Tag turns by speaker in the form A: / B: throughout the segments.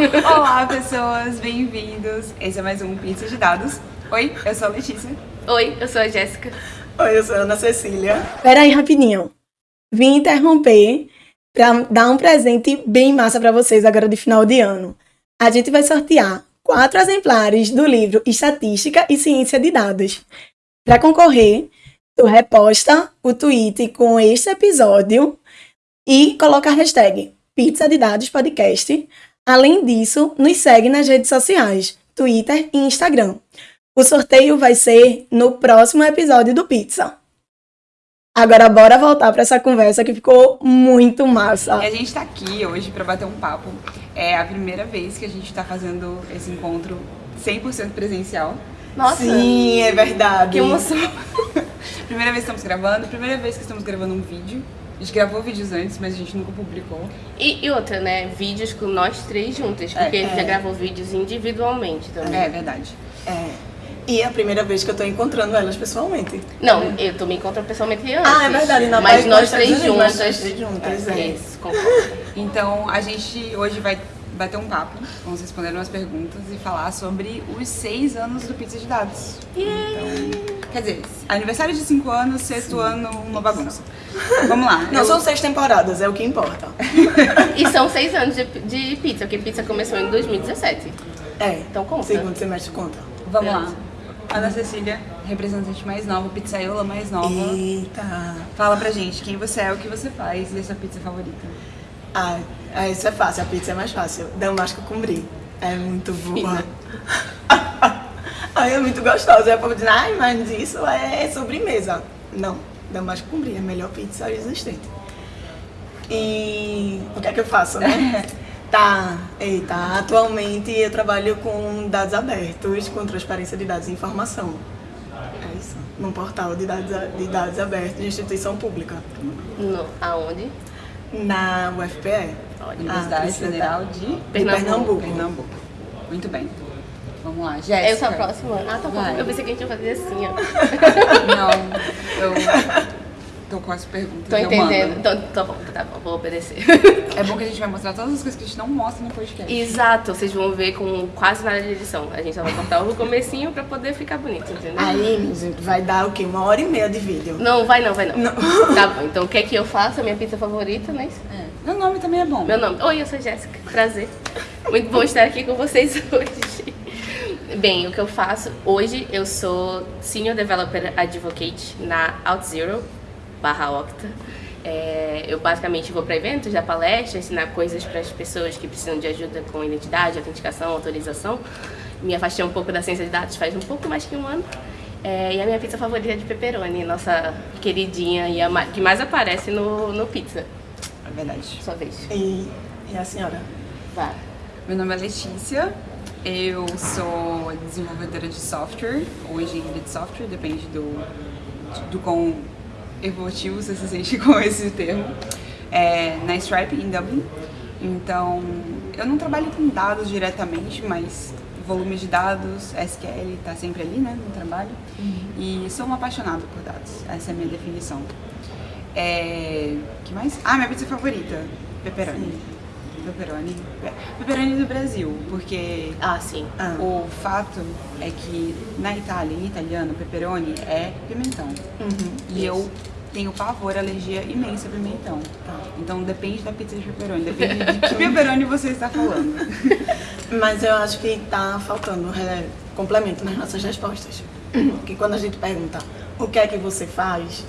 A: Olá, pessoas, bem-vindos. Esse é mais um Pizza de Dados. Oi, eu sou a Letícia.
B: Oi, eu sou a Jéssica.
C: Oi, eu sou a Ana Cecília.
D: Pera aí, rapidinho. Vim interromper para dar um presente bem massa para vocês agora de final de ano. A gente vai sortear quatro exemplares do livro Estatística e Ciência de Dados. Para concorrer, tu reposta o tweet com este episódio e coloca a hashtag Pizza de Dados Podcast. Além disso, nos segue nas redes sociais, Twitter e Instagram. O sorteio vai ser no próximo episódio do Pizza. Agora bora voltar para essa conversa que ficou muito massa.
A: E a gente tá aqui hoje para bater um papo. É a primeira vez que a gente tá fazendo esse encontro 100% presencial.
B: Nossa,
C: Sim, é verdade.
B: que emoção.
A: Primeira vez que estamos gravando, primeira vez que estamos gravando um vídeo. A gente gravou vídeos antes, mas a gente nunca publicou.
B: E, e outra, né? Vídeos com nós três juntas, porque a gente já gravou vídeos individualmente também.
A: É verdade.
C: É. E é a primeira vez que eu tô encontrando elas pessoalmente.
B: Não, eu tô me encontrando pessoalmente antes.
C: Ah, é verdade, na
B: Mas nós três juntas.
C: nós três juntas, é.
B: Isso, concordo.
A: Então a gente hoje vai bater um papo, vamos responder umas perguntas e falar sobre os seis anos do Pizza de Dados. Então, quer dizer, aniversário de cinco anos, sexto ano, uma bagunça. Vamos lá.
C: Não,
A: eu-
C: são seis temporadas, é o que importa.
B: E são seis anos de, de pizza, porque pizza começou em 2017.
C: É.
B: Então conta.
C: Segundo semestre conta.
A: Vamos lá. Ana Cecília, representante mais nova, pizzaiola mais nova.
C: Eita.
A: Fala pra gente quem você é, o que você faz e a sua pizza favorita.
C: Ah, ah, isso é fácil, a pizza é mais fácil. Damasco com brie. É muito boa. Ai, é muito gostosa. É pra dizer, ai, mas isso é sobremesa. Não, Damasco com brie é a melhor pizza existente. E o que é que eu faço, né? Tá, eita, atualmente eu trabalho com dados abertos, com transparência de dados e informação. É isso, num portal de dados, de dados abertos de instituição pública,
B: No, aonde?
C: na UFPE.
A: Universidade
C: Ah,
A: Federal de
C: de
B: Pernambuco.
C: Pernambuco.
A: Pernambuco. Muito bem. Vamos lá,
B: Eu
A: Jéssica.
B: sou a próxima. Ah, tá bom.
A: Vai.
B: Eu pensei que a gente ia fazer assim, ó.
A: Não, eu tô com as perguntas.
B: Tô
A: eu
B: entendendo. Então, tá bom, tá bom, vou obedecer.
A: É bom que a gente vai mostrar todas as coisas que a gente não mostra no podcast.
B: Exato, vocês vão ver com quase nada de edição. A gente só vai cortar o comecinho pra poder ficar bonito, entendeu?
C: Aí, gente, vai dar o quê? Uma hora e meia de vídeo.
B: Não, vai não, vai não.
C: Não.
B: Tá bom, então o que é que eu faço? A minha pizza favorita, né?
A: É. Meu nome também é bom.
B: Meu nome. Oi, eu sou Jéssica. Prazer. Muito bom estar aqui com vocês hoje. Bem, o que eu faço hoje, eu sou Senior Developer Advocate na OutZero barra Octa. É, eu basicamente vou para eventos, dar palestras, ensinar coisas para as pessoas que precisam de ajuda com identidade, autenticação, autorização. Me afastei um pouco da ciência de dados faz um pouco mais que um ano. É, e a minha pizza favorita é de pepperoni, nossa queridinha e a ma- que mais aparece no, no pizza.
A: É verdade.
B: Sua vez.
C: E, e a senhora?
B: Vai.
A: Meu nome é Letícia. Eu sou desenvolvedora de software, ou engenheira de software, depende do, do quão evolutivo você se sente com esse termo, é, na Stripe, em Dublin. Então, eu não trabalho com dados diretamente, mas volume de dados, SQL, tá sempre ali, né, no trabalho. E sou uma apaixonada por dados, essa é a minha definição. É, que mais? Ah, minha pizza favorita, pepperoni. Pepperoni. Pe- Pepperoni do Brasil, porque
B: Ah, sim.
C: Ah.
A: o fato é que na Itália, em italiano, pepperoni é pimentão.
C: Uhum.
A: E eu tenho pavor, alergia imensa a pimentão. Então depende da pizza de pepperoni, depende de que pepperoni você está falando.
C: Mas eu acho que tá faltando é, complemento nas nossas respostas. Porque quando a gente pergunta o que é que você faz,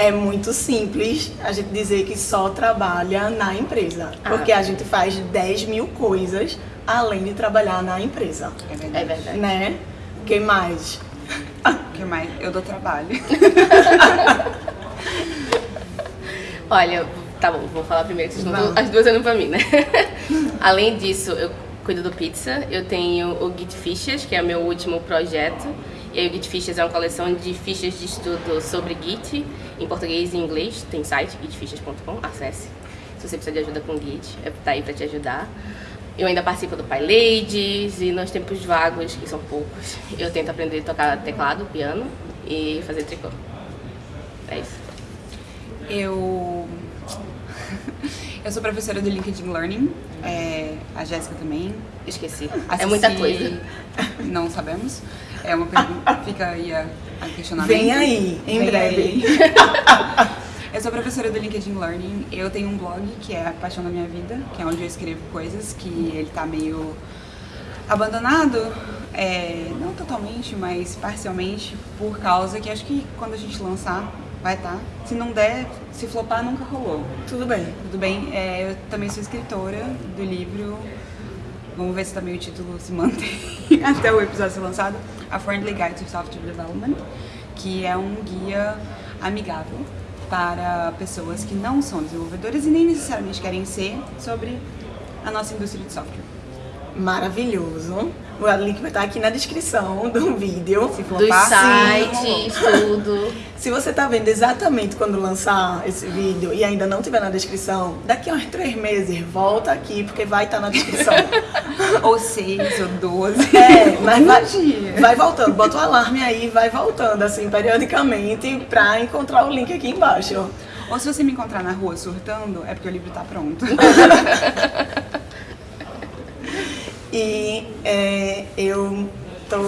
C: é muito simples a gente dizer que só trabalha na empresa.
B: Ah.
C: Porque a gente faz 10 mil coisas além de trabalhar na empresa.
A: É
B: É
A: verdade.
B: verdade.
C: Né? O que mais?
A: O que mais? Eu dou trabalho.
B: Olha, tá bom, vou falar primeiro, vocês
C: Vamos.
B: as duas olhando pra mim, né? Além disso, eu cuido do pizza, eu tenho o Git Fichas, que é meu último projeto. E aí o Git Fichas é uma coleção de fichas de estudo sobre Git, em português e em inglês. Tem site, gitfichas.com, acesse. Se você precisa de ajuda com Git, é- tá aí pra te ajudar. Eu ainda participo do PyLadies e nos tempos vagos, que são poucos, eu tento aprender a tocar teclado, piano e fazer tricô. É isso.
A: Eu. Eu sou professora do LinkedIn Learning, é, a Jéssica também.
B: Esqueci. É muita coisa.
A: Não sabemos. É uma pergunta, fica aí a, a questionamento.
C: Vem aí, em
A: Vem
C: breve.
A: aí. Eu sou professora do LinkedIn Learning. Eu tenho um blog que é a Paixão da Minha Vida, que é onde eu escrevo coisas que ele tá meio abandonado, é, não totalmente, mas parcialmente, por causa que acho que quando a gente lançar vai estar. Se não der, se flopar, nunca rolou.
C: Tudo bem.
A: Tudo bem? É, eu também sou escritora do livro. Vamos ver se também o título se mantém até o episódio ser lançado. A Friendly Guide to Software Development, que é um guia amigável para pessoas que não são desenvolvedoras e nem necessariamente querem ser sobre a nossa indústria de software.
C: Maravilhoso. O link vai estar aqui na descrição do vídeo.
A: Se
B: Dos
A: flopar,
B: sites, tudo.
C: Se você tá vendo exatamente quando lançar esse vídeo e ainda não tiver na descrição, daqui a uns três meses, volta aqui, porque vai estar na descrição.
A: ou seis, ou doze.
C: É, mas vai, vai voltando, bota o alarme aí, vai voltando, assim, periodicamente, pra encontrar o link aqui embaixo.
A: Ou se você me encontrar na rua surtando, é porque o livro tá pronto.
C: E é, eu tô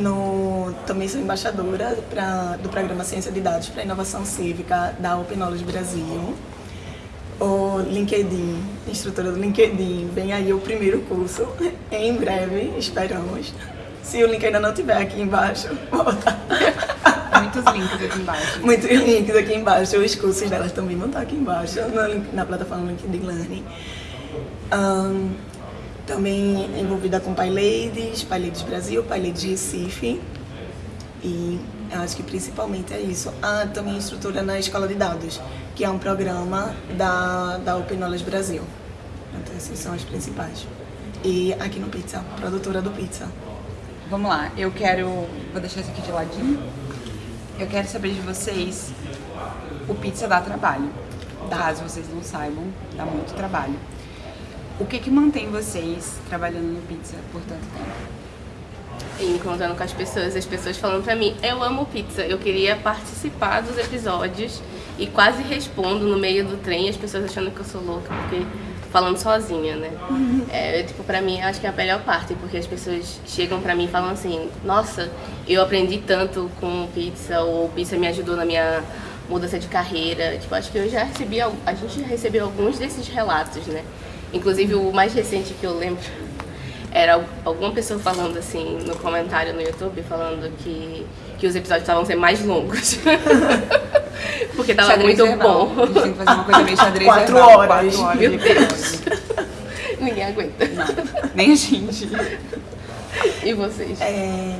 C: no, também sou embaixadora pra, do programa Ciência de Dados para Inovação Cívica da Open Knowledge Brasil. O LinkedIn, instrutora do LinkedIn, vem aí o primeiro curso, em breve, esperamos. Se o link ainda não tiver aqui embaixo, volta.
A: Muitos links aqui embaixo.
C: Muitos links aqui embaixo, os cursos delas também vão estar aqui embaixo, na, na plataforma LinkedIn Learning. Ahn, também envolvida com PyLadies, PyLadies Brasil, PyLadies Recife. E eu acho que principalmente é isso. Ah, também instrutora na Escola de Dados, que é um programa da, da Open Knowledge Brasil. Então, esses são as principais. E aqui no Pizza, produtora do Pizza.
A: Vamos lá, eu quero. Vou deixar isso aqui de ladinho. Eu quero saber de vocês. O pizza dá trabalho. Caso vocês não saibam, dá muito trabalho. O que que mantém vocês trabalhando no pizza por tanto tempo?
B: E encontrando com as pessoas, as pessoas falando pra mim, eu amo pizza, eu queria participar dos episódios e quase respondo no meio do trem, as pessoas achando que eu sou louca, porque falando sozinha, né? É, tipo, pra mim, acho que é a melhor parte, porque as pessoas chegam pra mim e falam assim, nossa, eu aprendi tanto com pizza, ou pizza me ajudou na minha mudança de carreira. Tipo, acho que eu já recebi, a gente já recebeu alguns desses relatos, né? Inclusive, o mais recente que eu lembro era al- alguma pessoa falando assim no comentário no YouTube, falando que, que os episódios estavam sendo mais longos. Porque tava
A: Xadrez
B: muito
A: verbal.
B: bom.
A: A gente tem que fazer uma coisa meio xadrez
C: Quatro
A: verbal,
C: horas.
A: Quatro horas
B: Meu
A: de
B: Deus. Ninguém aguenta.
A: Não, nem a gente.
B: E vocês?
C: É,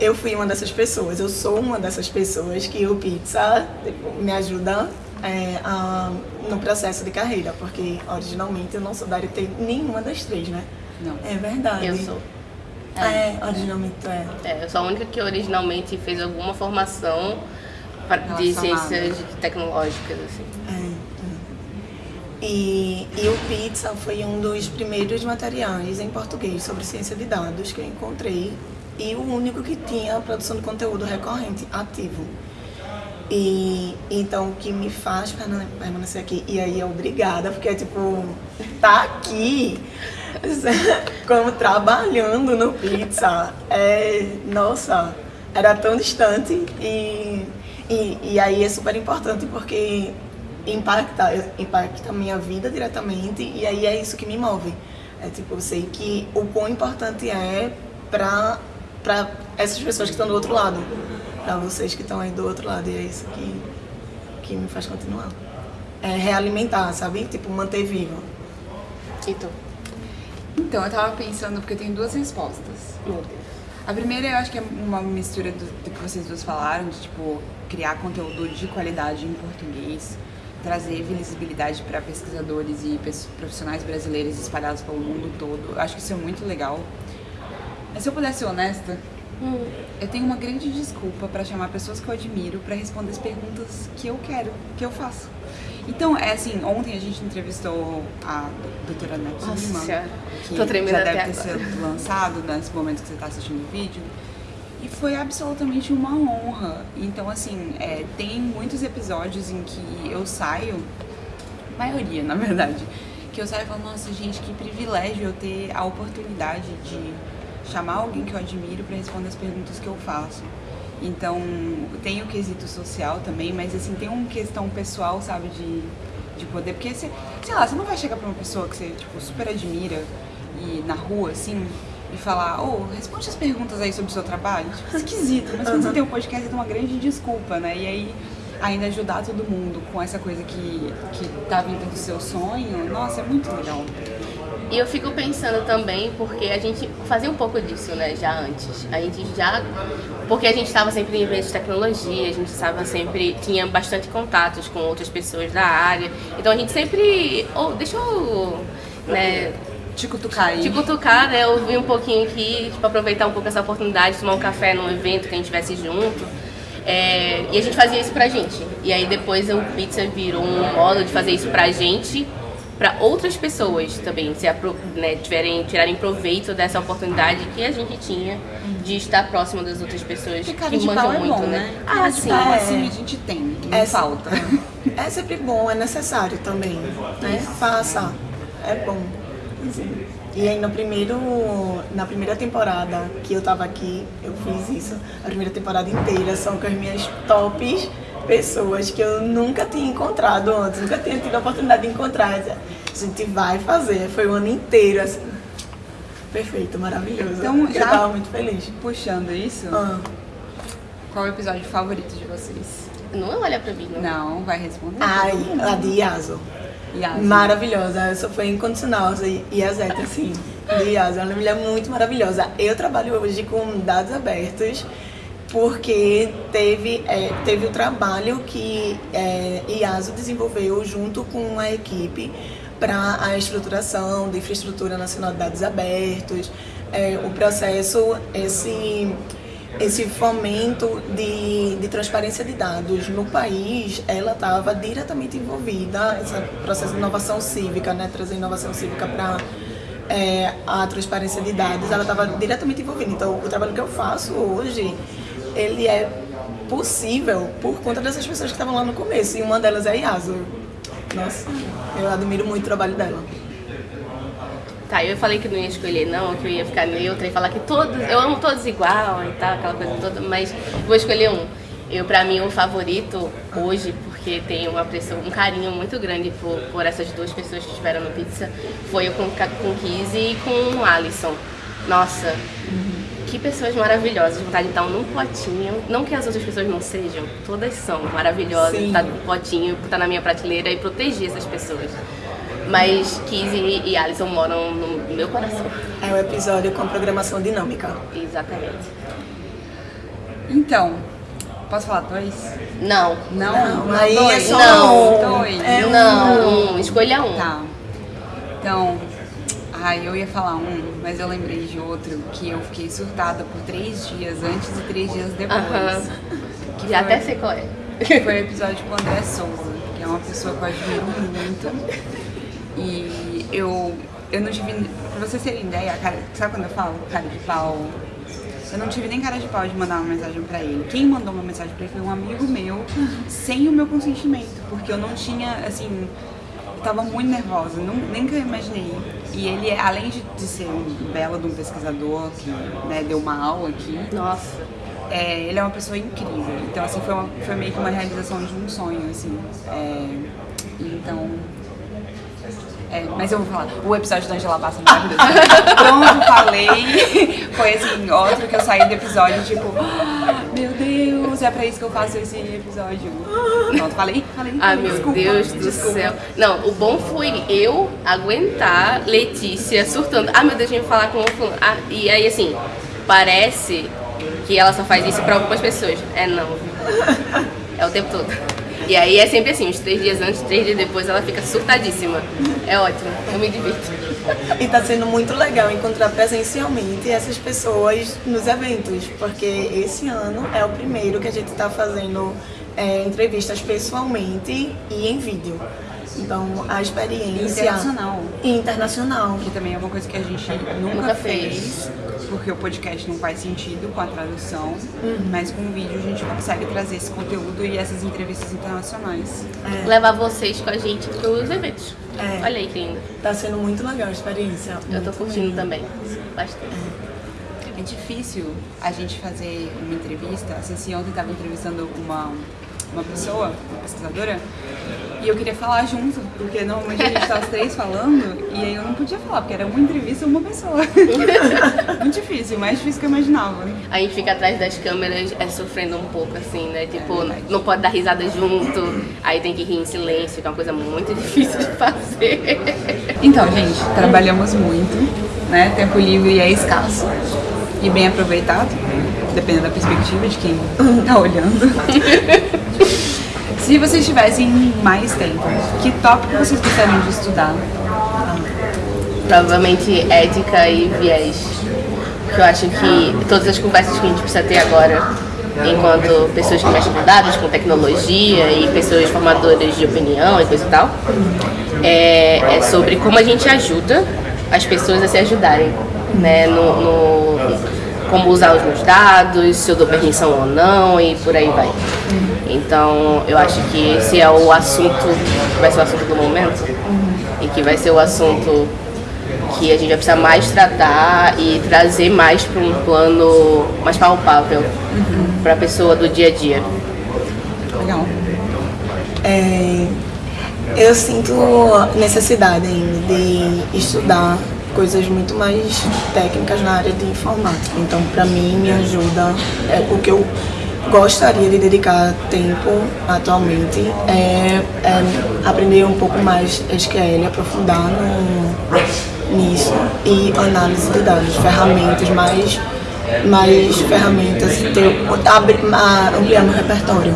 C: eu fui uma dessas pessoas, eu sou uma dessas pessoas que o pizza tipo, me ajuda é, a- no processo de carreira, porque originalmente eu não sou da área de TI nenhuma das três, né?
A: Não.
C: É verdade.
B: Eu sou.
C: É, originalmente tu é.
B: É, eu sou a única que originalmente fez alguma formação pra- de ciências tecnológicas, assim.
C: É, é. E, e o Pizza foi um dos primeiros materiais em português sobre ciência de dados que eu encontrei e o único que tinha produção de conteúdo recorrente ativo. E então o que me faz permane- permanecer aqui, e aí é obrigada, porque é tipo, tá aqui, como trabalhando no pizza, é, nossa, era tão distante e, e, e aí é super importante porque impacta, impacta a minha vida diretamente e aí é isso que me move. É tipo, eu sei que o quão importante é pra, pra essas pessoas que estão do outro lado, pra vocês que estão aí do outro lado, e é isso que, que me faz continuar. É realimentar, sabe? Tipo, manter vivo.
B: E tu?
A: Então, eu tava pensando, porque eu tenho duas respostas.
B: Meu Deus.
A: A primeira eu acho que é uma mistura do, do que vocês duas falaram, de tipo, criar conteúdo de qualidade em português, trazer visibilidade para pesquisadores e profissionais brasileiros espalhados pelo mundo todo. Eu acho que isso é muito legal. Mas se eu pudesse ser honesta, eu tenho uma grande desculpa para chamar pessoas que eu admiro para responder as perguntas que eu quero, que eu faço. Então, é assim, ontem a gente entrevistou a doutora Ana
B: Nossa
A: Kima,
B: Senhora.
A: que
B: Tô tremendo
A: já deve ter
B: agora.
A: sido lançado nesse momento que você está assistindo o vídeo. E foi absolutamente uma honra. Então, assim, é, tem muitos episódios em que eu saio maioria, na verdade, que eu saio e falo, nossa, gente, que privilégio eu ter a oportunidade de chamar alguém que eu admiro para responder as perguntas que eu faço. Então, tem o quesito social também, mas assim, tem uma questão pessoal, sabe, de, de poder, porque você, sei lá, você não vai chegar pra uma pessoa que você, tipo, super admira e na rua, assim, e falar, ô, oh, responde as perguntas aí sobre o seu trabalho. Tipo, esquisito, mas quando você tem um podcast, tem uma grande desculpa, né? E aí, ainda ajudar todo mundo com essa coisa que, que tá vindo do seu sonho, nossa, é muito legal.
B: E eu fico pensando também, porque a gente fazia um pouco disso, né, já antes. A gente já. Porque a gente estava sempre em eventos de tecnologia, a gente estava sempre. tinha bastante contatos com outras pessoas da área. Então a gente sempre. Oh, deixa eu. Né,
A: te cutucar aí.
B: Te cutucar, né? Ouvir um pouquinho aqui, tipo, aproveitar um pouco essa oportunidade de tomar um café num evento que a gente estivesse junto. É, e a gente fazia isso pra gente. E aí depois o Pizza virou um modo de fazer isso pra gente para outras pessoas também se né, tiverem, tirarem proveito dessa oportunidade que a gente tinha de estar próximo das outras pessoas que manjam
A: é
B: muito,
A: bom,
B: né?
A: né? Ah, sim. Pau, assim, a gente tem, não é falta.
C: É sempre bom, é necessário também, né? Faça, é bom. E aí no primeiro, na primeira temporada que eu tava aqui, eu fiz isso. A primeira temporada inteira são com as minhas tops pessoas que eu nunca tinha encontrado antes, nunca tinha tido a oportunidade de encontrar. A gente vai fazer, foi o ano inteiro, assim. Perfeito, maravilhoso. Então, já eu tava muito feliz.
A: Puxando isso, ah. qual é o episódio favorito de vocês?
B: Não olha pra mim, não.
A: Não, vai responder.
C: Ai, a de Yaso. Yaso. Maravilhosa, essa foi incondicional, assim, e a Zeta, assim, de Yaso. Ela é uma mulher muito maravilhosa. Eu trabalho hoje com dados abertos porque teve, é, teve o trabalho que é, IASO desenvolveu junto com a equipe para a estruturação da infraestrutura nacional de dados abertos, é, o processo, esse, esse fomento de, de transparência de dados no país, ela estava diretamente envolvida, esse processo de inovação cívica, né, trazer inovação cívica para é, a transparência de dados, ela estava diretamente envolvida. Então, o trabalho que eu faço hoje ele é possível por conta dessas pessoas que estavam lá no começo. E uma delas é a Yasu. Nossa, eu admiro muito o trabalho dela.
B: Tá, eu falei que não ia escolher não, que eu ia ficar neutra e falar que todos, eu amo todos igual e tal, aquela coisa toda, mas vou escolher um. Eu, pra mim, o favorito hoje, porque tem uma pressão, um carinho muito grande por, por essas duas pessoas que estiveram no Pizza, foi o com, com Kizzy e com o Alisson. Nossa, que pessoas maravilhosas, vontade de estar num potinho. Não que as outras pessoas não sejam, todas são maravilhosas, estar num potinho, estar na minha prateleira e proteger essas pessoas. Mas Kizzy e Alison moram no meu coração.
C: É um episódio com programação dinâmica.
B: Exatamente.
A: Então, posso falar dois?
B: Não.
A: Não?
C: Não, aí
A: dois.
C: é só
B: não.
A: Dois.
B: É um, não, um. escolha um.
A: Tá. Então, Ai, eu ia falar um, mas eu lembrei de outro que eu fiquei surtada por três dias antes e três dias depois. -huh.
B: Que Já foi, até sei qual é.
A: Foi o episódio com o André Souza, que é uma pessoa que eu admiro muito. E eu, eu não tive. Pra vocês terem ideia, cara, sabe quando eu falo cara de pau? Eu não tive nem cara de pau de mandar uma mensagem pra ele. Quem mandou uma mensagem pra ele foi um amigo meu, sem o meu consentimento, porque eu não tinha, assim, tava muito nervosa, não, nem que eu imaginei. E ele, além de, de ser um belo de um pesquisador que né, deu uma aula aqui.
B: Nossa.
A: É, ele é uma pessoa incrível. Então, assim, foi, uma, foi meio que uma realização de um sonho, assim. É, então, é, mas eu vou falar, o episódio da Angela Bassa maravilhoso. Pronto, falei. Foi assim, outro que eu saí do episódio, tipo, ah, meu Deus, é pra isso que eu faço esse episódio. Pronto, falei, falei.
B: Ah, meu desculpa, Deus do desculpa. céu. Não, o bom foi eu aguentar Letícia surtando. Ah, meu Deus, eu ia falar com o fulano. Ah, e aí, assim, parece que ela só faz isso pra algumas pessoas. É não. É o tempo todo. E aí é sempre assim, uns três dias antes, três dias depois ela fica surtadíssima. É ótimo, eu me divirto.
C: E tá sendo muito legal encontrar presencialmente essas pessoas nos eventos, porque esse ano é o primeiro que a gente está fazendo é, entrevistas pessoalmente e em vídeo. Então, a experiência...
A: Internacional.
C: Internacional.
A: Que também é uma coisa que a gente nunca,
B: Nunca
A: fez, porque o podcast não faz sentido com a tradução, mas com o vídeo a gente consegue trazer esse conteúdo e essas entrevistas internacionais.
B: Levar vocês com a gente pros eventos.
C: É.
B: Olha aí que lindo.
C: Tá sendo muito legal a experiência.
B: Eu tô curtindo
C: mesmo.
B: também. Bastante.
A: É difícil a gente fazer uma entrevista. A Ceci ontem estava entrevistando uma, uma pessoa, uma pesquisadora, e eu queria falar junto, porque normalmente a gente tá os três falando, e aí eu não podia falar, porque era uma entrevista uma pessoa. Muito difícil, mais difícil que eu imaginava.
B: A gente fica atrás das câmeras é, sofrendo um pouco, assim, né? Tipo, não pode dar risada junto, aí tem que rir em silêncio, que é uma coisa muito difícil de fazer.
A: Então, gente, trabalhamos muito, né? Tempo livre é escasso e bem aproveitado, dependendo da perspectiva de quem tá olhando. Se vocês tivessem mais tempo, que tópico vocês gostariam de estudar?
B: Provavelmente ética e viés. Que eu acho que todas as conversas que a gente precisa ter agora, enquanto pessoas que mexem com dados, com tecnologia e pessoas formadoras de opinião e coisa e tal, é, é sobre como a gente ajuda as pessoas a se ajudarem, né? No, no- como usar os meus dados, se eu dou permissão ou não e por aí vai. Então, eu acho que esse é o assunto, que vai ser o assunto do momento e que vai ser o assunto que a gente vai precisar mais tratar e trazer mais para um plano mais palpável para a pessoa do dia a dia.
A: Legal.
C: É, eu sinto necessidade ainda de estudar coisas muito mais técnicas na área de informática. Então, para mim, me ajuda, é, o que eu gostaria de dedicar tempo atualmente é, é aprender um pouco mais SQL, aprofundar no, nisso e análise de dados, ferramentas mais mais ferramentas, ter, abrir, ampliar meu repertório,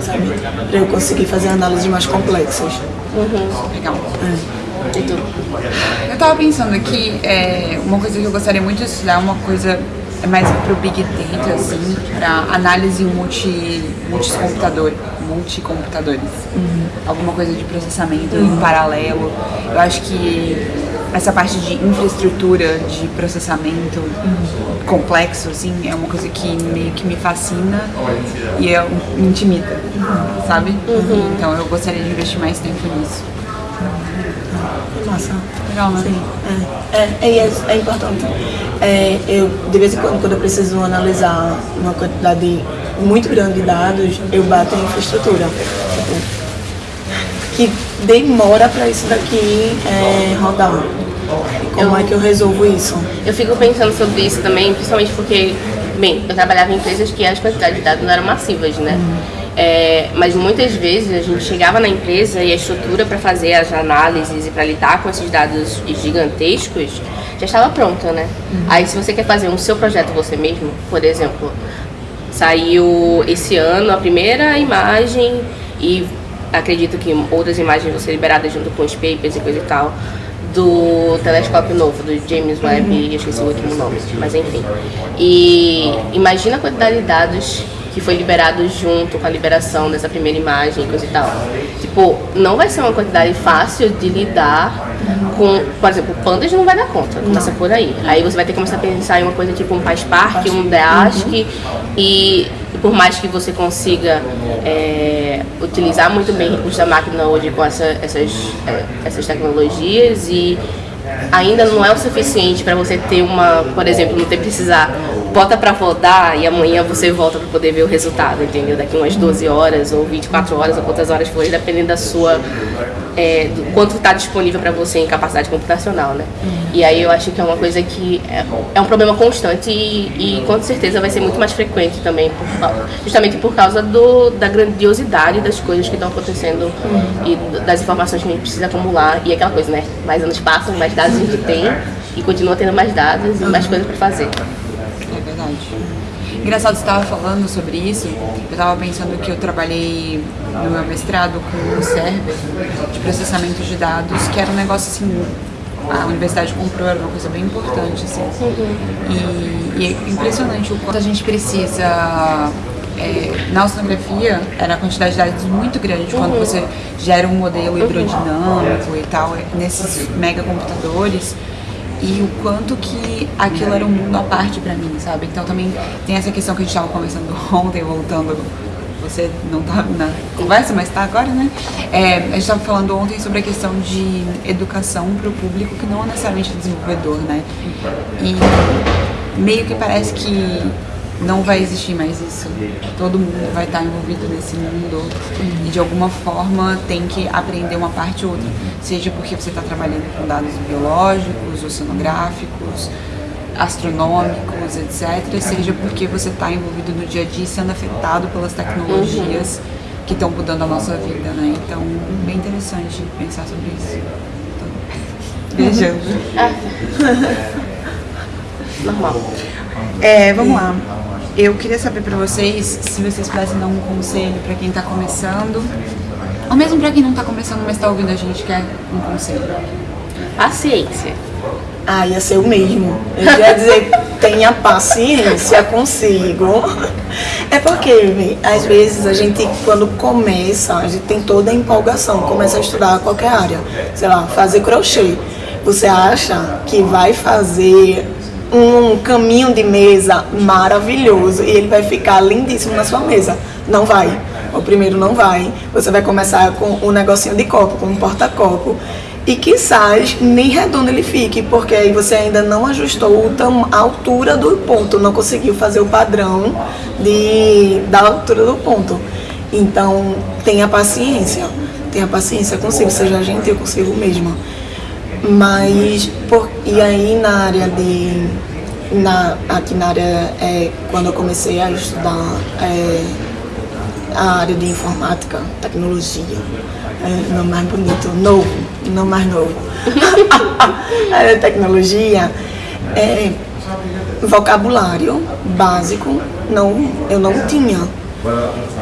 C: sabe? Para eu conseguir fazer análises mais complexas.
A: Legal.
B: E tu?
A: Eu tava pensando aqui, é, uma coisa que eu gostaria muito de estudar, uma coisa é mais pro Big Data, assim, pra análise multi, multicomputador, multicomputadores. Alguma coisa de processamento em paralelo. Eu acho que essa parte de infraestrutura de processamento complexo, assim, é uma coisa que meio que me fascina e é, me intimida, sabe? Então eu gostaria de investir mais tempo nisso.
C: Massa.
A: Legal, né?
C: Sim, é, é, é, é, importante. É, eu, de vez em quando, quando eu preciso analisar uma quantidade muito grande de dados, eu bato em infraestrutura. Tipo, que demora para isso daqui é, rodar. Como é que eu resolvo isso?
B: Eu fico pensando sobre isso também, principalmente porque, bem, eu trabalhava em empresas que as quantidades de dados não eram massivas, né? É, mas muitas vezes a gente chegava na empresa e a estrutura para fazer as análises e para lidar com esses dados gigantescos já estava pronta, né? Aí se você quer fazer um seu projeto você mesmo, por exemplo, saiu esse ano a primeira imagem e acredito que outras imagens vão ser liberadas junto com os papers e coisa e tal do telescópio novo, do James Webb, eu esqueci o último nome, mas enfim. E imagina a quantidade de dados que foi liberado junto com a liberação dessa primeira imagem, coisa e tal. Tipo, não vai ser uma quantidade fácil de lidar com, por exemplo, o Pandas não vai dar conta, começa por aí. Aí você vai ter que começar a pensar em uma coisa tipo um PySpark, um Dask, e por mais que você consiga é, utilizar muito bem recursos da máquina hoje com essa, essas, é, essas tecnologias e ainda não é o suficiente para você ter uma, por exemplo, não ter precisar bota para rodar e amanhã você volta para poder ver o resultado, entendeu? Daqui umas 12 horas ou 24 horas ou quantas horas for, dependendo da sua é, do quanto está disponível para você em capacidade computacional, né? E aí eu acho que é uma coisa que é, é um problema constante e, e com certeza vai ser muito mais frequente também, por justamente por causa do, da grandiosidade das coisas que estão acontecendo e d- das informações que a gente precisa acumular e aquela coisa, né? Mais anos passam, mais dados a gente tem e continua tendo mais dados e mais coisas para fazer.
A: Verdade. Engraçado, você estava falando sobre isso. Eu estava pensando que eu trabalhei no meu mestrado com um server de processamento de dados, que era um negócio assim. A universidade comprou, era uma coisa bem importante, assim. E, e é impressionante o quanto a gente precisa é, na oceanografia era a quantidade de dados muito grande quando você gera um modelo hidrodinâmico e tal, é, nesses megacomputadores e o quanto que aquilo era um mundo à parte pra mim, sabe? Então também tem essa questão que a gente estava conversando ontem, voltando você não tá na conversa, mas tá agora, né? É, a gente estava falando ontem sobre a questão de educação para o público que não é necessariamente desenvolvedor, né? E meio que parece que não vai existir mais isso. Todo mundo vai estar envolvido nesse mundo e de alguma forma tem que aprender uma parte ou outra. Seja porque você está trabalhando com dados biológicos, oceanográficos, astronômicos, etc. Seja porque você está envolvido no dia a dia sendo afetado pelas tecnologias que estão mudando a nossa vida, né? Então, bem interessante pensar sobre isso. Tô viajando.
B: Normal.
A: É, vamos lá. Eu queria saber pra vocês se vocês pudessem dar um conselho pra quem tá começando, ou mesmo pra quem não tá começando, mas tá ouvindo a gente quer um conselho.
B: Paciência.
C: Ah, ia ser o mesmo. Eu ia dizer, tenha paciência consigo. É porque, às vezes, a gente, quando começa, a gente tem toda a empolgação, começa a estudar qualquer área. Sei lá, fazer crochê. Você acha que vai fazer um caminho de mesa maravilhoso e ele vai ficar lindíssimo na sua mesa. Não vai. O primeiro não vai. Você vai começar com um negocinho de copo, com um porta-copo. E quizás nem redondo ele fique, porque aí você ainda não ajustou a altura do ponto, não conseguiu fazer o padrão de, da altura do ponto. Então, tenha paciência. Tenha paciência consigo, seja gentil consigo mesma. Mas, por, e aí na área de. Na, aqui na área, é, quando eu comecei a estudar é, a área de informática, tecnologia, é, não mais bonito, novo, não mais novo. a área de tecnologia, é, vocabulário básico, não, eu não tinha.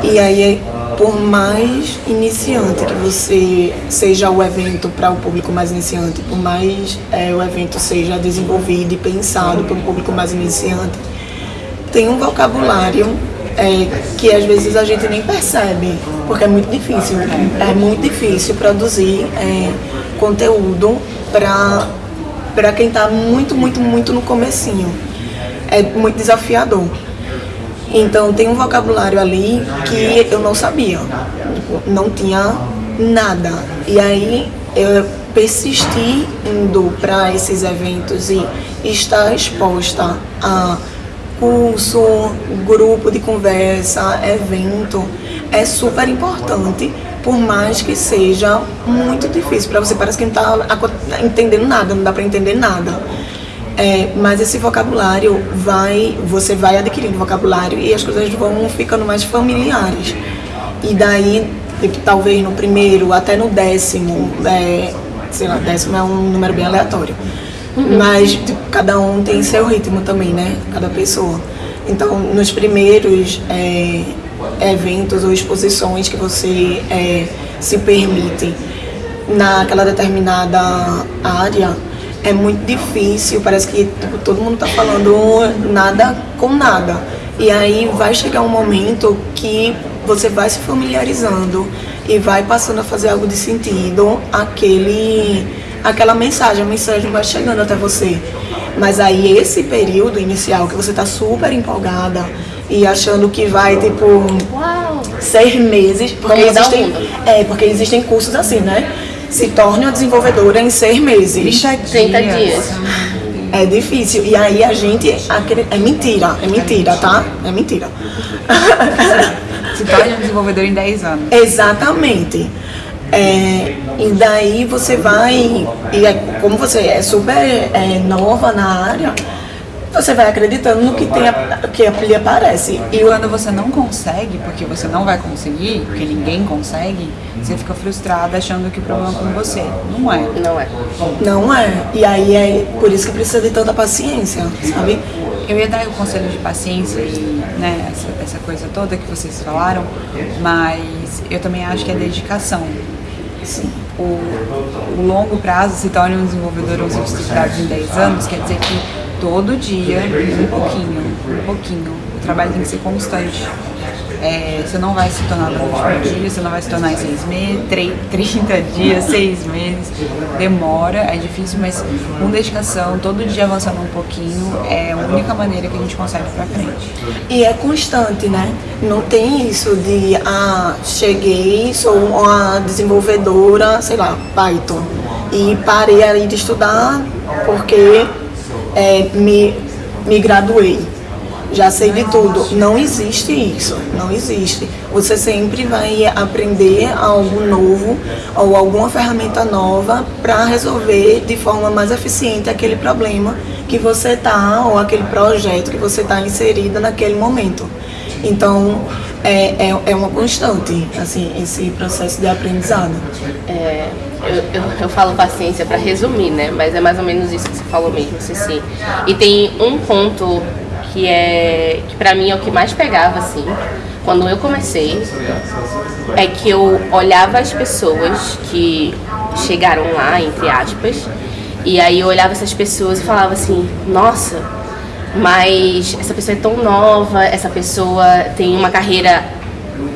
C: E aí, por mais iniciante que você seja o evento para o público mais iniciante, por mais é, o evento seja desenvolvido e pensado para um público mais iniciante, tem um vocabulário é, que às vezes a gente nem percebe, porque é muito difícil. É muito difícil produzir é, conteúdo para para quem está muito, muito, muito no comecinho. É muito desafiador. Então tem um vocabulário ali que eu não sabia, não tinha nada. E aí eu persisti indo para esses eventos e estar exposta a curso, grupo de conversa, evento, é super importante, por mais que seja muito difícil para você. Parece que não está entendendo nada, não dá para entender nada. É, mas esse vocabulário vai, você vai adquirindo vocabulário e as coisas vão ficando mais familiares. E daí, tipo, talvez no primeiro até no décimo, é, sei lá, décimo é um número bem aleatório. Mas tipo, cada um tem seu ritmo também, né? Cada pessoa. Então, nos primeiros é, eventos ou exposições que você é, se permite naquela determinada área, é muito difícil, parece que tipo, todo mundo está falando nada com nada. E aí vai chegar um momento que você vai se familiarizando e vai passando a fazer algo de sentido, aquele, aquela mensagem, a mensagem vai chegando até você. Mas aí esse período inicial que você está super empolgada e achando que vai, tipo,
B: Uau!
C: seis meses, porque existem, é, porque existem cursos assim, né? Se torne uma desenvolvedora em seis meses.
B: 30 dias.
C: É difícil. E aí a gente. É mentira, é mentira, tá? É mentira.
A: Se torne um desenvolvedor em 10 anos.
C: Exatamente. É, e daí você vai. E é- como você é super é, nova na área, você vai acreditando no que, tem, a- que lhe aparece.
A: E quando você não consegue, porque você não vai conseguir, porque ninguém consegue, você fica frustrada achando que o problema é com você. Não é.
B: Não é.
C: Não é. E aí é por isso que precisa de tanta paciência, sabe?
A: Eu ia dar o conselho de paciência e né, essa, essa coisa toda que vocês falaram, mas eu também acho que é dedicação.
C: Sim.
A: O, o longo prazo se torna um desenvolvedor ou estruturados em 10 anos, quer dizer que todo dia, um pouquinho, um pouquinho. O trabalho tem que ser constante. É, você não vai se tornar noite pro dia, você não vai se tornar em seis meses, 30 dias, seis meses. Demora, é difícil, mas com dedicação, todo dia avançando um pouquinho, é a única maneira que a gente consegue ir pra frente.
C: E é constante, né? Não tem isso de, ah, cheguei, sou uma desenvolvedora, sei lá, Python, e parei ali de estudar porque é, me, me graduei. Já sei de tudo. Não existe isso, não existe. Você sempre vai aprender algo novo ou alguma ferramenta nova para resolver de forma mais eficiente aquele problema que você está ou aquele projeto que você está inserida naquele momento. Então, é, é, é, uma constante, assim, esse processo de aprendizado.
B: É, eu, eu, eu, falo paciência para resumir, né? Mas é mais ou menos isso que você falou mesmo, Ceci. E tem um ponto que é que para mim é o que mais pegava assim, quando eu comecei, é que eu olhava as pessoas que chegaram lá, entre aspas, e aí eu olhava essas pessoas e falava assim, nossa, mas essa pessoa é tão nova, essa pessoa tem uma carreira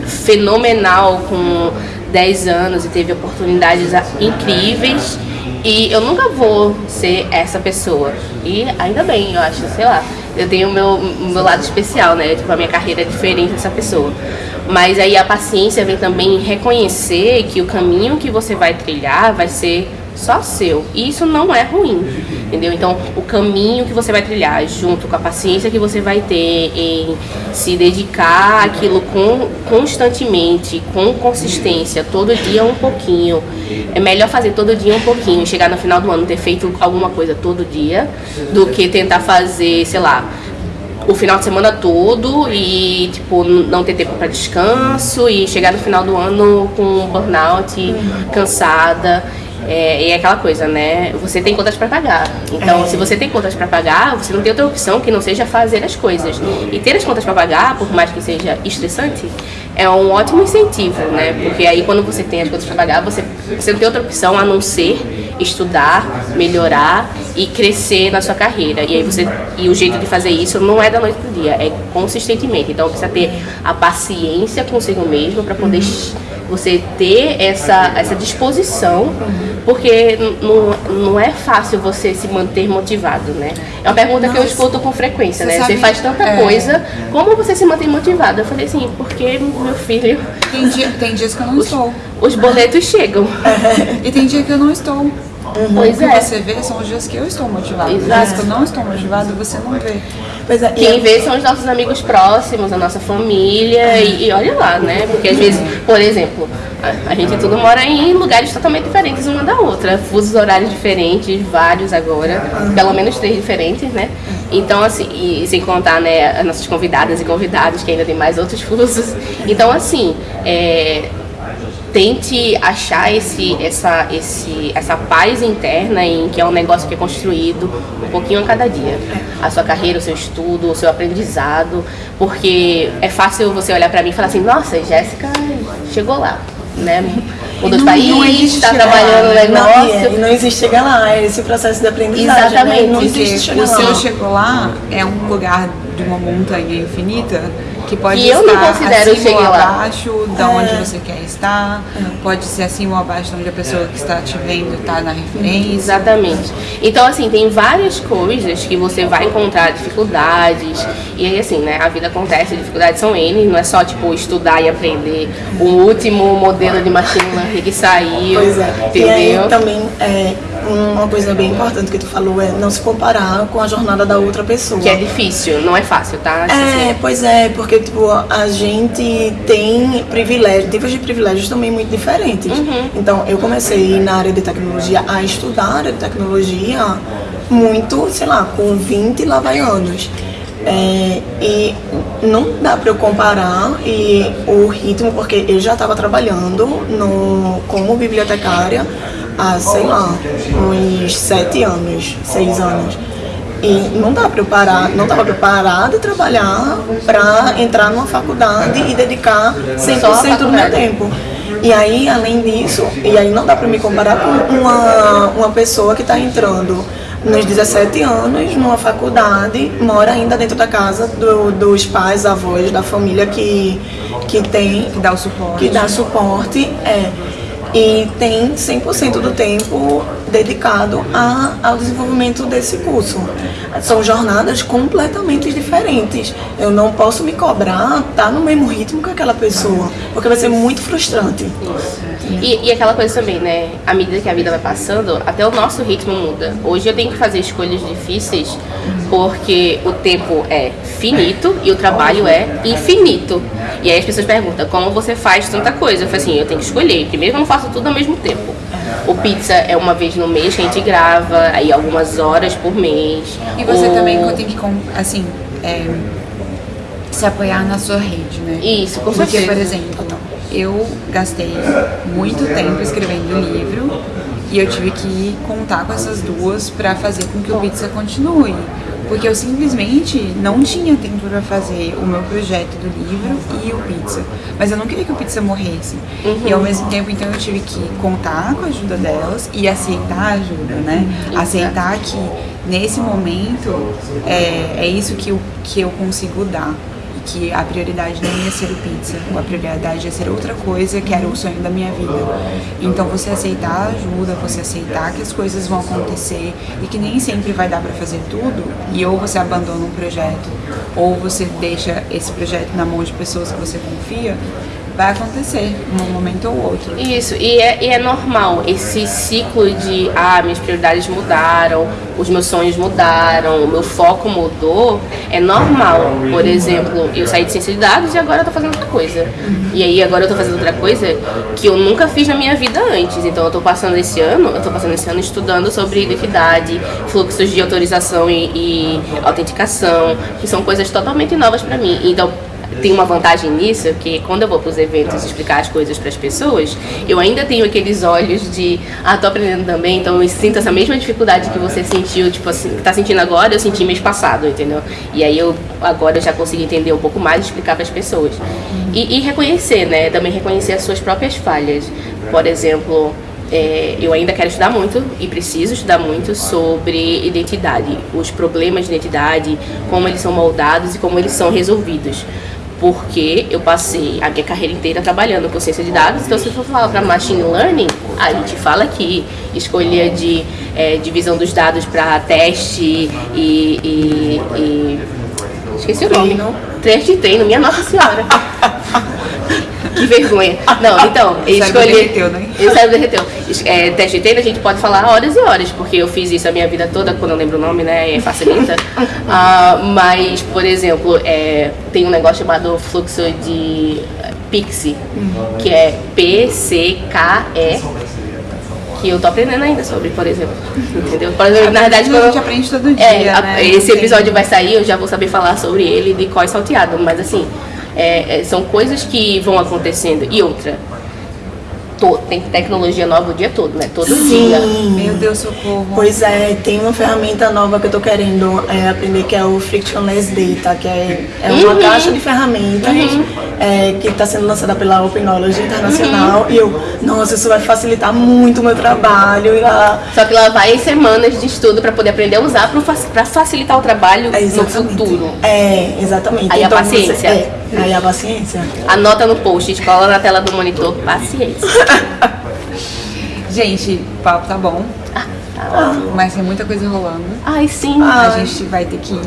B: fenomenal com 10 anos e teve oportunidades incríveis e eu nunca vou ser essa pessoa. E ainda bem, eu acho, sei lá eu tenho o meu, meu lado especial, né? Tipo, a minha carreira é diferente dessa pessoa. Mas aí a paciência vem também reconhecer que o caminho que você vai trilhar vai ser só seu. E isso não é ruim, entendeu? Então, o caminho que você vai trilhar, junto com a paciência que você vai ter em se dedicar àquilo com, constantemente, com consistência, todo dia um pouquinho. É melhor fazer todo dia um pouquinho, chegar no final do ano ter feito alguma coisa todo dia, do que tentar fazer, sei lá, o final de semana todo e tipo não ter tempo para descanso e chegar no final do ano com burnout, cansada. É, e é aquela coisa, né? Você tem contas para pagar. Então, é. se você tem contas para pagar, você não tem outra opção que não seja fazer as coisas. E ter as contas para pagar, por mais que seja estressante, é um ótimo incentivo, né? Porque aí quando você tem as contas para pagar, você, você não tem outra opção a não ser estudar, melhorar e crescer na sua carreira. E aí você e o jeito de fazer isso não é da noite pro dia, é consistentemente. Então precisa ter a paciência consigo mesmo para poder você ter essa, essa disposição, porque não, não é fácil você se manter motivado, né? É uma pergunta Nossa, que eu escuto com frequência, né? Você faz tanta é... coisa, como você se mantém motivado? Eu falei assim, porque meu filho...
A: Tem, dia, tem dias que eu não
B: os,
A: estou.
B: Os boletos chegam.
A: e tem dia que eu não estou. Uhum. Pois o que é. você vê são os dias que eu estou motivada. Os dias que eu não estou motivada, você não vê.
B: Pois é, Quem vê são os nossos amigos próximos, a nossa família, e, e olha lá, né? Porque às vezes, por exemplo, a, a, gente tudo mora em lugares totalmente diferentes uma da outra, fusos horários diferentes, vários agora, pelo menos três diferentes, né? Então, assim, e sem contar, né, as nossas convidadas e convidados, que ainda tem mais outros fusos. Então, assim, é, tente achar esse, essa, esse, essa paz interna em que é um negócio que é construído um pouquinho a cada dia. A sua carreira, o seu estudo, o seu aprendizado, porque é fácil você olhar para mim e falar assim, nossa, Jéssica chegou lá, né? Mudou de país, está trabalhando no negócio.
C: Não, não existe chegar lá, é esse processo de aprendizagem.
B: Né? Exatamente. Né?
C: Não existe chegar
A: o seu chegou lá é um lugar de uma montanha infinita que pode
B: que eu
A: não
B: considero
A: acima ou
B: lá.
A: abaixo de é. onde você quer estar, pode ser acima ou abaixo de onde a pessoa que está te vendo está na referência.
B: Exatamente. Então, assim, tem várias coisas que você vai encontrar dificuldades, e aí, assim, né, a vida acontece, dificuldades são N, não é só, tipo, estudar e aprender o último modelo de machine learning que saiu,
C: pois é. entendeu? E aí, também, é, uma coisa bem importante que tu falou é não se comparar com a jornada da outra pessoa.
B: Que é difícil, não é fácil, tá?
C: É, pois é, porque tipo, a gente tem privilégios, tipos de privilégios também muito diferentes. Uhum. Então, eu comecei na área de tecnologia a estudar a área de tecnologia muito, sei lá, com 20 lá vai anos. É, e não dá para eu comparar e o ritmo, porque eu já estava trabalhando no, como bibliotecária há, sei lá, uns sete anos, seis anos. E não dá para parar, não dava para parar de trabalhar para entrar numa faculdade e dedicar 100% do meu tempo. E aí, além disso, e aí não dá para me comparar com uma, uma pessoa que está entrando nos 17 anos, numa faculdade, mora ainda dentro da casa do, dos pais, avós, da família que que tem
A: Que dá o suporte.
C: que dá suporte, é, e tem 100% do tempo dedicado a, ao desenvolvimento desse curso. São jornadas completamente diferentes. Eu não posso me cobrar estar no mesmo ritmo que aquela pessoa, porque vai ser muito frustrante.
B: E, e aquela coisa também, né? À medida que a vida vai passando, até o nosso ritmo muda. Hoje eu tenho que fazer escolhas difíceis porque o tempo é finito e o trabalho é infinito. E aí as pessoas perguntam, como você faz tanta coisa? Eu falo assim, eu tenho que escolher. Primeiro eu não faço tudo ao mesmo tempo. O pizza é uma vez no mês que a gente grava, aí algumas horas por mês.
A: E você
B: O-
A: também tem que, assim, é, se apoiar na sua rede, né?
B: Isso, com
A: Porque,
B: certeza.
A: por exemplo, eu gastei muito tempo escrevendo o livro e eu tive que contar com essas duas pra fazer com que o Pizza continue. Porque eu simplesmente não tinha tempo pra fazer o meu projeto do livro e o Pizza. Mas eu não queria que o Pizza morresse. E ao mesmo tempo, então, eu tive que contar com a ajuda delas e aceitar a ajuda, né? Aceitar que nesse momento é, é isso que eu, que eu consigo dar. Que a prioridade não ia ser o pizza, a prioridade ia ser outra coisa que era o sonho da minha vida. Então você aceitar a ajuda, você aceitar que as coisas vão acontecer e que nem sempre vai dar pra fazer tudo, e ou você abandona um projeto, ou você deixa esse projeto na mão de pessoas que você confia, vai acontecer num momento ou outro.
B: Isso, e é, e é normal esse ciclo de ah, minhas prioridades mudaram, os meus sonhos mudaram, o meu foco mudou, é normal. Por exemplo, eu saí de ciência de dados e agora eu tô fazendo outra coisa. E aí agora eu tô fazendo outra coisa que eu nunca fiz na minha vida antes. Então eu tô passando esse ano, eu tô passando esse ano estudando sobre identidade, fluxos de autorização e, e autenticação, que são coisas totalmente novas para mim. Então tem uma vantagem nisso, que quando eu vou para os eventos explicar as coisas para as pessoas, eu ainda tenho aqueles olhos de, ah, tô aprendendo também, então eu sinto essa mesma dificuldade que você sentiu, tipo assim, que tá sentindo agora, eu senti mês passado, entendeu? E aí eu agora eu já consigo entender um pouco mais e explicar para as pessoas. E, e reconhecer, né? Também reconhecer as suas próprias falhas. Por exemplo, é, eu ainda quero estudar muito e preciso estudar muito sobre identidade, os problemas de identidade, como eles são moldados e como eles são resolvidos. Porque eu passei a minha carreira inteira trabalhando com ciência de dados, então se for falar para machine learning, a gente fala que escolha de é, divisão dos dados para teste e, e- e- esqueci o nome.
C: Treino.
B: Teste de treino, minha nossa senhora. Que vergonha. Não, então,
A: cérebro
B: escolhi.
A: derreteu, né?
B: O cérebro derreteu. É, teste de treino a gente pode falar horas e horas, porque eu fiz isso a minha vida toda, quando eu lembro o nome, né? é, Facilita. Ah, mas, por exemplo, é, tem um negócio chamado fluxo de eh, Pixie, que é P-C-K-E, que eu tô aprendendo ainda sobre, por exemplo. Entendeu? Por exemplo, na verdade,
A: a
B: quando
A: gente aprende todo dia,
B: é, a-
A: né?
B: esse episódio vai sair, eu já vou saber falar sobre ele de qual salteado, mas assim, é, é, são coisas que vão acontecendo. E outra, to- tem tecnologia nova o dia todo, né? Todo dia.
A: Meu Deus, socorro.
C: Pois é, tem uma ferramenta nova que eu tô querendo é, aprender que é o Frictionless Data, que é, é uma
B: Uhum.
C: caixa de ferramentas é, que está sendo lançada pela Open Knowledge Internacional. E eu, nossa, isso vai facilitar muito o meu trabalho. E lá,
B: Só que lá vai semanas de estudo para poder aprender a usar para facilitar o trabalho
C: é,
B: no futuro.
C: É, exatamente.
B: Aí a
C: Então,
B: paciência.
C: Você, é, aí a paciência.
B: Anota no post, cola na tela do monitor, paciência.
A: Gente, o papo tá bom,
B: Ah, tá ótimo.
A: mas tem muita coisa rolando.
B: Ai, sim.
A: A gente vai ter que.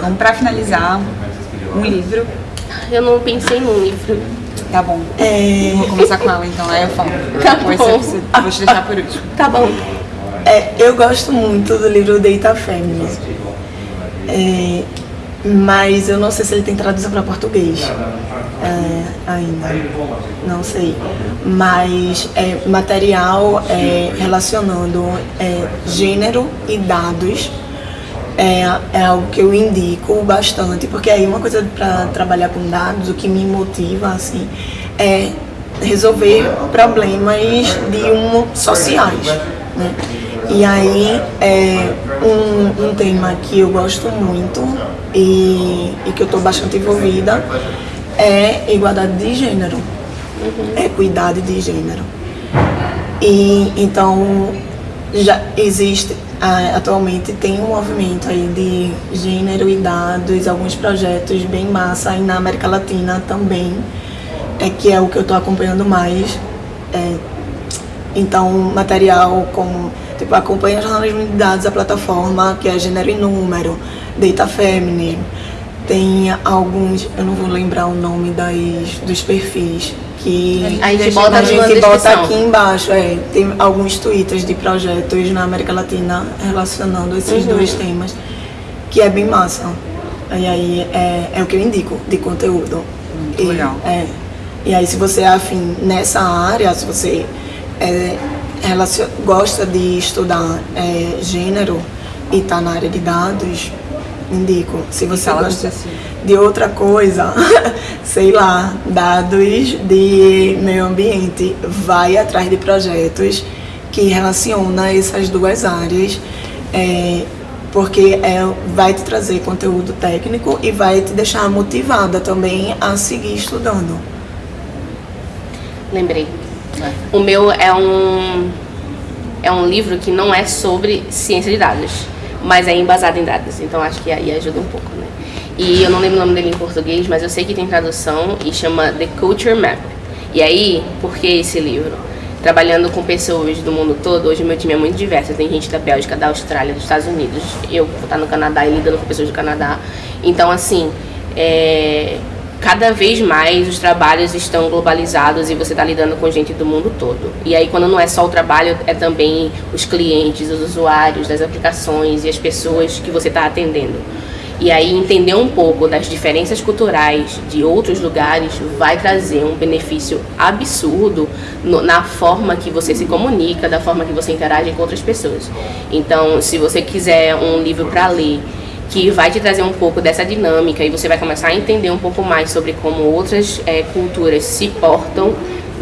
A: Vamos pra finalizar um livro.
B: Eu não pensei num livro.
A: Tá bom.
C: É,
A: Eu vou começar com ela então, aí eu falo.
B: Tá
A: Depois
B: bom.
A: você- vou te deixar por último.
B: Tá bom.
C: É, eu gosto muito do livro Data Feminism. É, mas eu não sei se ele tem tradução para português é, ainda. Não sei. Mas é material é, relacionando é, gênero e dados. É, é algo que eu indico bastante, porque aí uma coisa para trabalhar com dados, o que me motiva assim, é resolver problemas de um sociais. Né? E aí é um, um tema que eu gosto muito e, e que eu estou bastante envolvida é igualdade de gênero, equidade de gênero. E então já existe atualmente tem um movimento aí de gênero e dados, alguns projetos bem massa aí na América Latina também, é que é o que eu estou acompanhando mais. É, então, material como, tipo, acompanha jornalismo de dados, a plataforma que é Gênero e Número, Data Feminism, tem alguns, eu não vou lembrar o nome das, dos perfis, que
B: A gente bota
C: a gente bota aqui embaixo, é, tem alguns twitters de projetos na América Latina relacionando esses
B: Uhum.
C: dois temas, que é bem massa. E aí é, é o que eu indico de conteúdo.
A: Muito
C: e,
A: legal.
C: É, e aí se você é afim nessa área, se você é, relacion- gosta de estudar é, gênero e está na área de dados, indico. Se você gosta
A: assim.
C: de outra coisa, sei lá, dados de meio ambiente, vai atrás de projetos que relacionam essas duas áreas, é, porque é, vai te trazer conteúdo técnico e vai te deixar motivada também a seguir estudando.
B: Lembrei. O meu é um é um livro que não é sobre ciência de dados, mas é embasado em dados. Então acho que aí ajuda um pouco, né? E eu não lembro o nome dele em português, mas eu sei que tem tradução e chama The Culture Map. E aí, por que esse livro? Trabalhando com pessoas do mundo todo, hoje meu time é muito diverso. Tem gente da Bélgica, da Austrália, dos Estados Unidos. Eu vou estar no Canadá e lidando com pessoas do Canadá. Então, assim, é, cada vez mais os trabalhos estão globalizados e você está lidando com gente do mundo todo. E aí, quando não é só o trabalho, é também os clientes, os usuários das aplicações e as pessoas que você está atendendo. E aí, entender um pouco das diferenças culturais de outros lugares vai trazer um benefício absurdo no- na forma que você se comunica, da forma que você interage com outras pessoas. Então, se você quiser um livro para ler que vai te trazer um pouco dessa dinâmica e você vai começar a entender um pouco mais sobre como outras eh, culturas se portam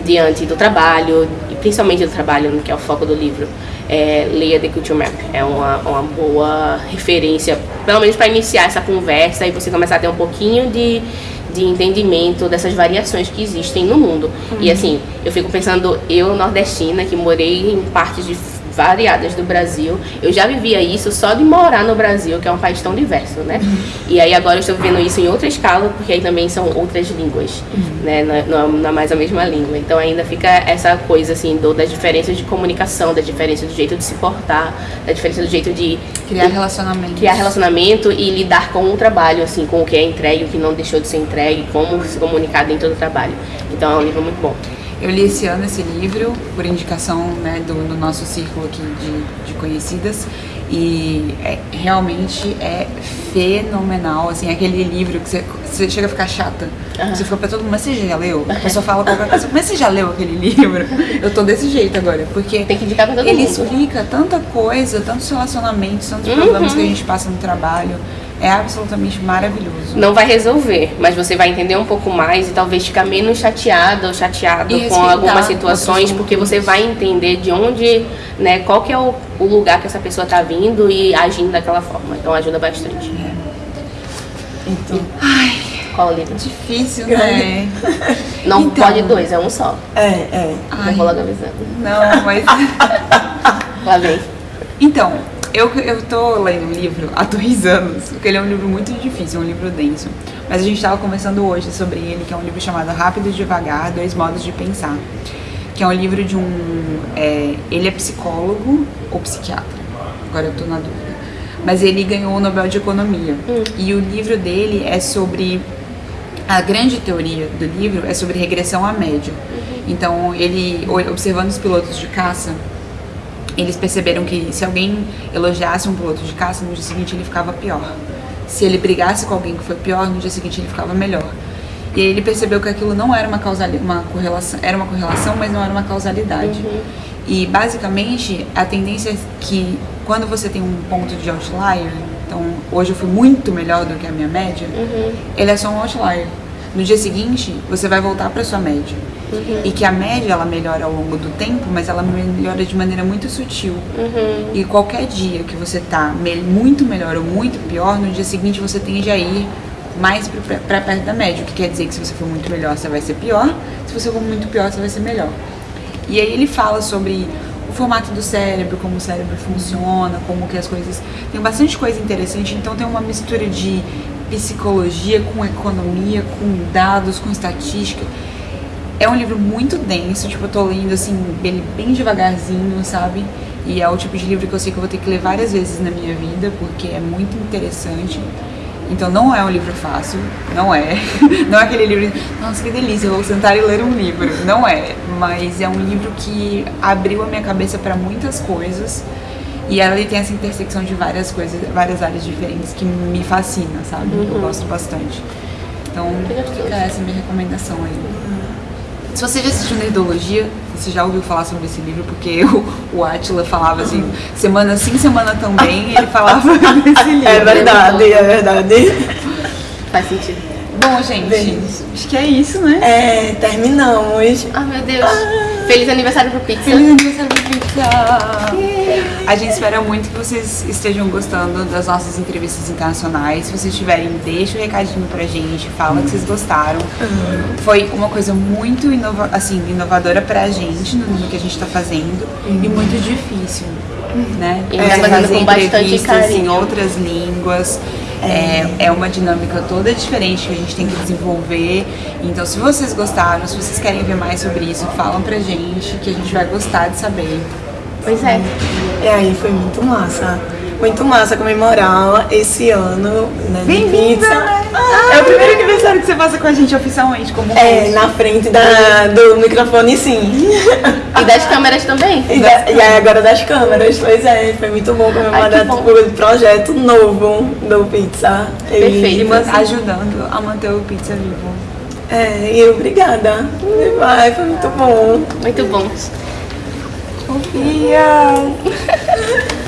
B: diante do trabalho, e principalmente do trabalho, que é o foco do livro. É, leia The Culture Map. É uma, uma boa referência, pelo menos para iniciar essa conversa e você começar a ter um pouquinho de, de entendimento dessas variações que existem no mundo. E assim, eu fico pensando, eu, nordestina, que morei em partes de variadas do Brasil. Eu já vivia isso só de morar no Brasil, que é um país tão diverso, né? E aí agora eu estou vivendo isso em outra escala, porque aí também são outras línguas, né? Não, é- não, não é mais a mesma língua. Então ainda fica essa coisa assim do, das diferenças de comunicação, da diferença do jeito de se portar, da diferença do jeito de
A: Criar relacionamento.
B: criar relacionamento e lidar com o trabalho, assim, com o que é entregue, o que não deixou de ser entregue, como se comunicar dentro do trabalho. Então é um livro muito bom.
A: Eu li esse ano esse livro, por indicação né, do, do nosso círculo aqui de, de conhecidas, e é- realmente é fenomenal, assim, aquele livro que você, você chega a ficar chata. Você fica pra todo mundo, mas você já leu? A pessoa fala qualquer coisa, mas você já leu aquele livro? Eu tô desse jeito agora, porque
B: Tem que indicar pra todo
A: ele
B: mundo.
A: explica tanta coisa, tantos relacionamentos, tantos
B: Uhum.
A: problemas que a gente passa no trabalho. É absolutamente maravilhoso.
B: Não vai resolver, mas você vai entender um pouco mais e talvez ficar menos chateado ou chateado
A: E
B: com algumas situações, porque você vai entender de onde, né, qual que é o, o lugar que essa pessoa tá vindo e agindo daquela forma. Então ajuda bastante.
C: Então,
B: Qual o livro?
A: Difícil, né?
B: Não
A: Então.
B: pode dois, é um só.
C: é, é.
B: Eu vou logo avisando.
A: Não, mas.
B: Lá vem.
A: Então, eu, eu tô lendo um livro há dois anos, porque ele é um livro muito difícil, é um livro denso. Mas a gente tava conversando hoje sobre ele, que é um livro chamado Rápido e Devagar, Dois Modos de Pensar. Que é um livro de um... é, ele é psicólogo ou psiquiatra, agora eu tô na dúvida. Mas ele ganhou o Nobel de Economia. E o livro dele é sobre... A grande teoria do livro é sobre regressão à média. Então, ele, observando os pilotos de caça, eles perceberam que se alguém elogiasse um piloto de caça, no dia seguinte ele ficava pior. Se ele brigasse com alguém que foi pior, no dia seguinte ele ficava melhor. E aí ele percebeu que aquilo não era uma causali uma correlação, era uma correlação, mas não era uma causalidade. E basicamente a tendência é que quando você tem um ponto de outlier, então hoje eu fui muito melhor do que a minha média, ele é só um outlier. No dia seguinte, você vai voltar para sua média. E que a média ela melhora ao longo do tempo, mas ela melhora de maneira muito sutil. E qualquer dia que você tá muito melhor ou muito pior, no dia seguinte você tende a ir mais para perto da média. O que quer dizer que se você for muito melhor, você vai ser pior. Se você for muito pior, você vai ser melhor. E aí ele fala sobre o formato do cérebro, como o cérebro funciona, como que as coisas. Tem bastante coisa interessante, então tem uma mistura de psicologia com economia, com dados, com estatística. É um livro muito denso, tipo, eu tô lendo assim, bem, bem devagarzinho, sabe? E é o tipo de livro que eu sei que eu vou ter que ler várias vezes na minha vida, porque é muito interessante. Então não é um livro fácil, não é. Não é aquele livro, nossa, que delícia, eu vou sentar e ler um livro. Não é, mas é um livro que abriu a minha cabeça para muitas coisas. E ela tem essa intersecção de várias coisas, várias áreas diferentes que me fascina, sabe? Eu gosto bastante. Então, fica essa minha recomendação aí. Se você já assistiu Nerdologia, você já ouviu falar sobre esse livro, porque o, o Atila falava assim, semana sim, semana também, ele falava desse livro.
C: É verdade, é verdade.
B: Faz sentido.
A: Bom, gente,
C: Bem.
A: acho que é isso, né?
C: É, terminamos.
B: Ah, meu Deus. Feliz aniversário pro Pizza.
A: Feliz aniversário, Pizza! A gente espera muito que vocês estejam gostando das nossas entrevistas internacionais. Se vocês tiverem, deixa o recadinho pra gente, fala que vocês gostaram. Foi uma coisa muito inova assim, inovadora pra gente no, que a gente tá fazendo e muito difícil, né?
B: E gente tá fazendo com bastante
A: entrevistas em outras línguas. É, é uma dinâmica toda diferente que a gente tem que desenvolver. Então, se vocês gostaram, se vocês querem ver mais sobre isso, falam pra gente que a gente vai gostar de saber.
B: Pois é.
C: E aí foi muito massa. Muito massa comemorar esse ano né, de pizza.
A: É o primeiro aniversário que você passa com a gente oficialmente como
C: É,
A: host.
C: na frente da, do microfone sim.
B: E das câmeras também.
C: E, da- e aí agora das câmeras, pois é, foi muito bom comemorar tipo, o projeto novo do Pizza.
B: Perfeito.
A: E ajudando a manter o pizza vivo.
C: É, e obrigada. Vai, foi muito bom.
B: Muito bom.
A: Sofia!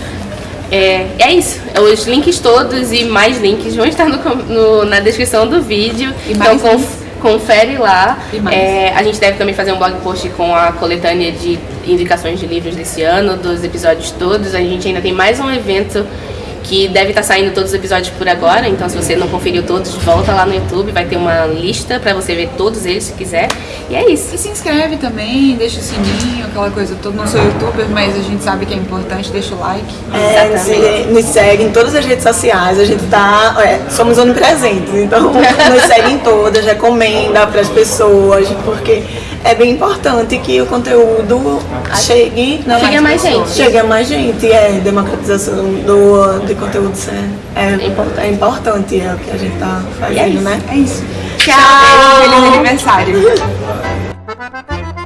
B: É, é isso. Os links todos e mais links vão estar no no- na descrição do vídeo.
A: E
B: então conf- confere lá.
A: E.
B: É, a gente deve também fazer um blog post com a coletânea de indicações de livros desse ano, dos episódios todos. A gente ainda tem mais um evento que deve estar saindo todos os episódios por agora. Então, se você não conferiu todos, volta lá no YouTube. Vai ter uma lista para você ver todos eles se quiser. E é isso.
A: E se inscreve também, deixa o sininho, aquela coisa toda. Não sou youtuber, mas a gente sabe que é importante, deixa o like.
C: É,
B: Exatamente.
C: se- nos segue em todas as redes sociais, a gente tá. é, somos onipresentes, então nos segue em todas, recomenda para as pessoas, porque é bem importante que o conteúdo chegue na
B: Chegue a mais gente.
C: Chegue a mais gente, é democratização do, de conteúdo é, é,
B: É importante.
C: é é o que a gente tá
B: é
C: fazendo,
B: isso.
C: né?
A: É isso.
C: Tchau!
A: Feliz aniversário!